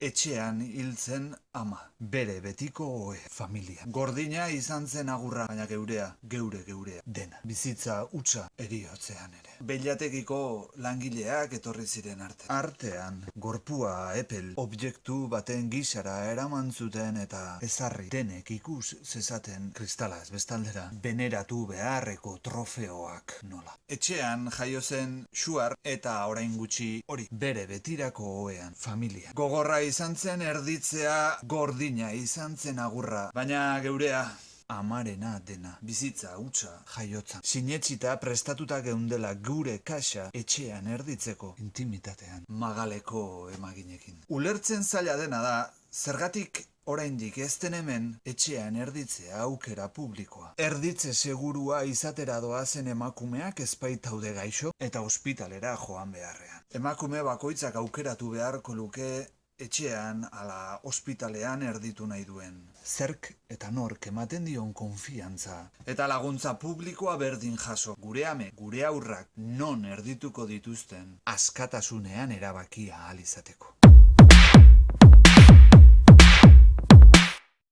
Etxean hiltzen ama, bere betiko oe, familia. Gordina izan zen agurra, baina geurea, geure geurea, dena. Bizitza utza eriotzean ere. Beilatekiko langileak etorri ziren arte. Artean, gorpua epel, objektu baten gisara eraman zuten eta ezarri denek ikus zezaten kristala ez bestaldera. Beneratu beharreko trofeoak nola. Etxean jaio zen xuar eta orain gutxi hori bere betirako oean familia. Gogorra izan zen erditzea gordina izan zen agurra, baina geurea amarena dena, bizitza hutsa jaiotzan. Sinetsita prestatuta geundela gure kaxa etxean erditzeko intimitatean, magaleko emaginekin. Ulertzen zaila dena da, zergatik oraindik ez den hemen etxean erditzea aukera publikoa. Erditze segurua izatera doazen emakumeak ezpaitaude gaixo eta ospitalera joan beharrean. Emakume bakoitzak aukeratu beharko luke etxean ala ospitalean erditu nahi duen. Zerk eta nork ematen dion konfiantza. Eta laguntza publikoa berdin jaso. Gure ame, gure aurrak non erdituko dituzten askatasunean erabakia ahal izateko.